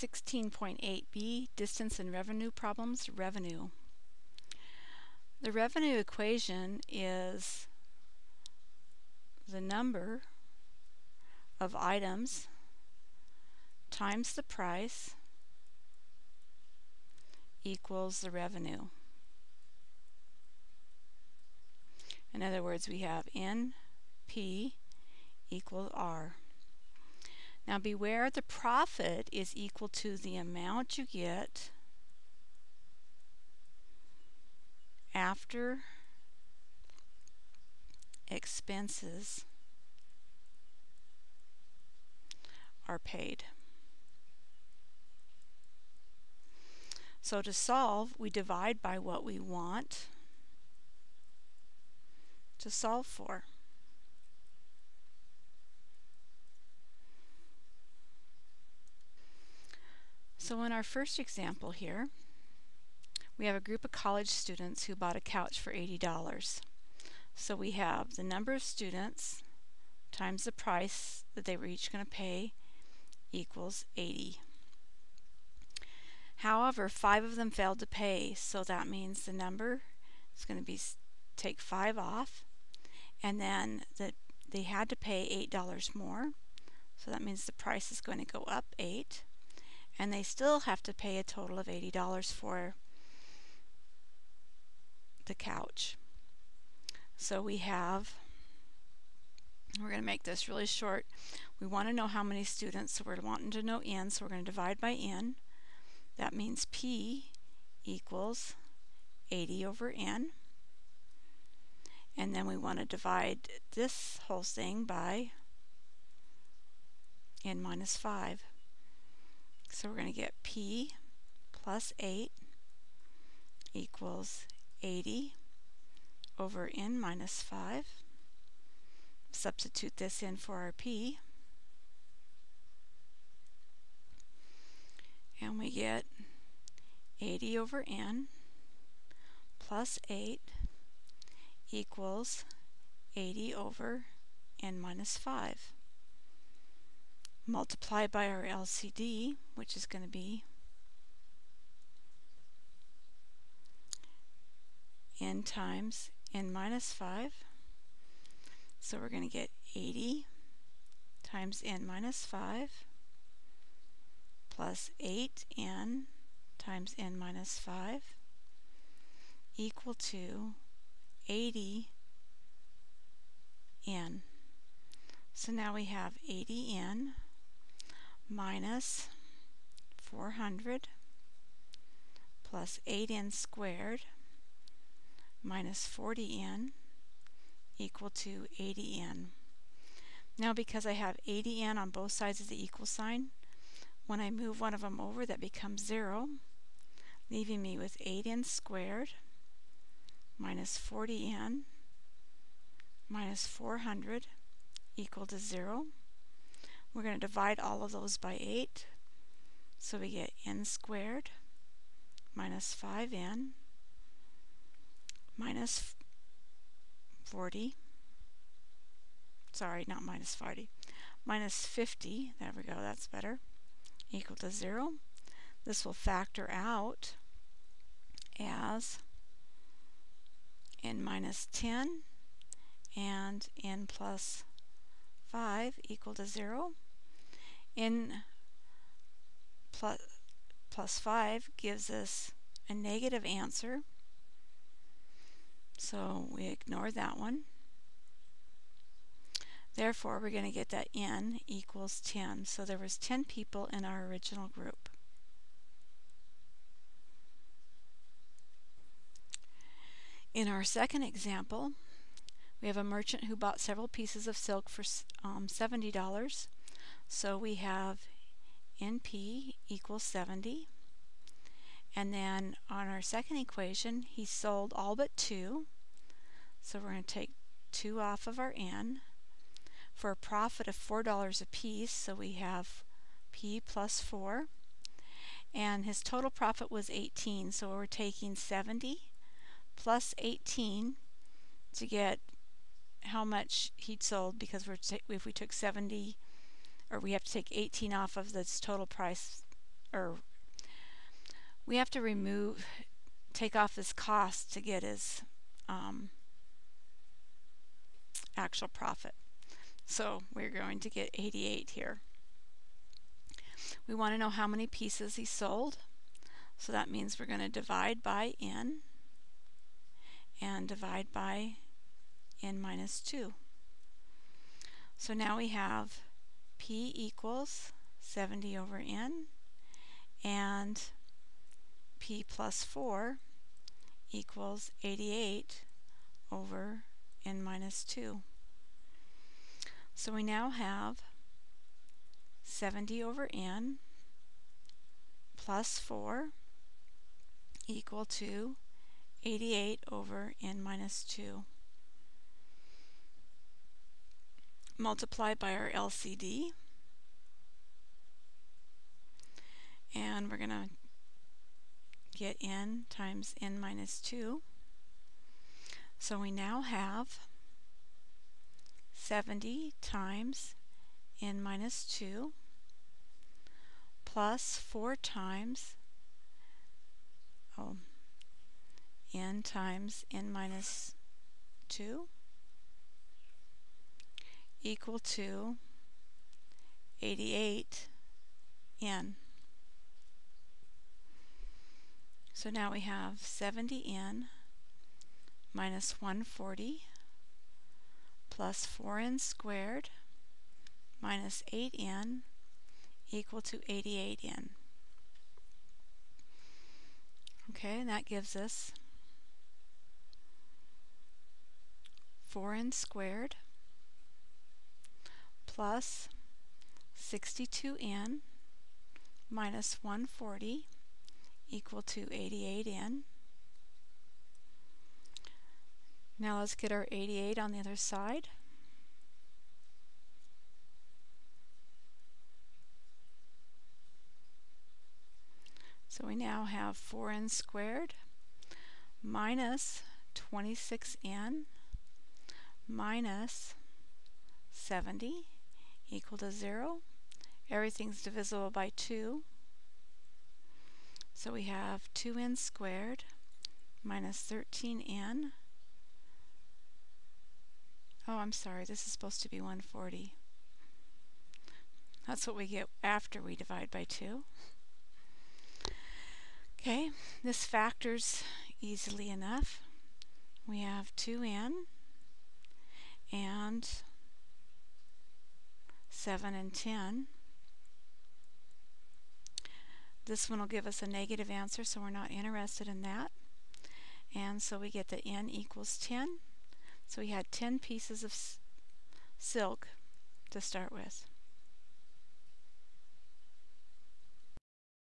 16.8b, distance and revenue problems, revenue. The revenue equation is the number of items times the price equals the revenue. In other words, we have NP equals R. Now beware the profit is equal to the amount you get after expenses are paid. So to solve, we divide by what we want to solve for. So in our first example here, we have a group of college students who bought a couch for $80. So we have the number of students times the price that they were each going to pay equals 80. However, five of them failed to pay, so that means the number is going to be take five off, and then that they had to pay $8 more, so that means the price is going to go up 8 and they still have to pay a total of $80 for the couch. So we have, we're going to make this really short. We want to know how many students, so we're wanting to know n, so we're going to divide by n. That means p equals 80 over n. And then we want to divide this whole thing by n minus 5. So we're going to get P plus 8 equals 80 over n minus 5. Substitute this in for our P. And we get 80 over n plus 8 equals 80 over n minus 5 multiply by our LCD, which is going to be n times n minus 5. So we're going to get 80 times n minus 5 plus 8n times n minus 5 equal to 80n. So now we have 80n minus 400 plus 8n squared minus 40n equal to 80n. Now because I have 80n on both sides of the equal sign, when I move one of them over that becomes 0, leaving me with 8n squared minus 40n minus 400 equal to 0. We're going to divide all of those by 8. So we get n squared minus 5n minus 40. Sorry, not minus 40. Minus 50. There we go, that's better. Equal to 0. This will factor out as n minus 10 and n plus 5 equal to 0. n plus, plus 5 gives us a negative answer. So we ignore that one. Therefore, we're going to get that n equals 10. So there was 10 people in our original group. In our second example, we have a merchant who bought several pieces of silk for um, $70. So we have NP equals 70. And then on our second equation, he sold all but two. So we're going to take 2 off of our N for a profit of $4 a piece. So we have P plus 4. And his total profit was 18. So we're taking 70 plus 18 to get how much he'd sold because we're if we took 70 or we have to take 18 off of this total price or we have to remove, take off his cost to get his um, actual profit. So we're going to get 88 here. We want to know how many pieces he sold. So that means we're going to divide by n and divide by n minus 2. So now we have p equals 70 over n and p plus 4 equals 88 over n minus 2. So we now have 70 over n plus 4 equal to 88 over n minus 2. Multiply by our LCD and we're going to get n times n minus 2. So we now have 70 times n minus 2 plus 4 times oh, n times n minus 2 equal to 88 n. So now we have 70n minus 140 plus 4n squared minus 8n equal to 88n. Okay, and that gives us 4n squared plus 62n minus 140 equal to 88n. Now let's get our 88 on the other side. So we now have 4n squared minus 26n minus 70 equal to 0. Everything's divisible by 2. So we have 2n squared minus 13n. Oh, I'm sorry, this is supposed to be 140. That's what we get after we divide by 2. Okay, this factors easily enough. We have 2n and 7 and 10. This one will give us a negative answer, so we're not interested in that. And so we get that n equals 10. So we had 10 pieces of silk to start with.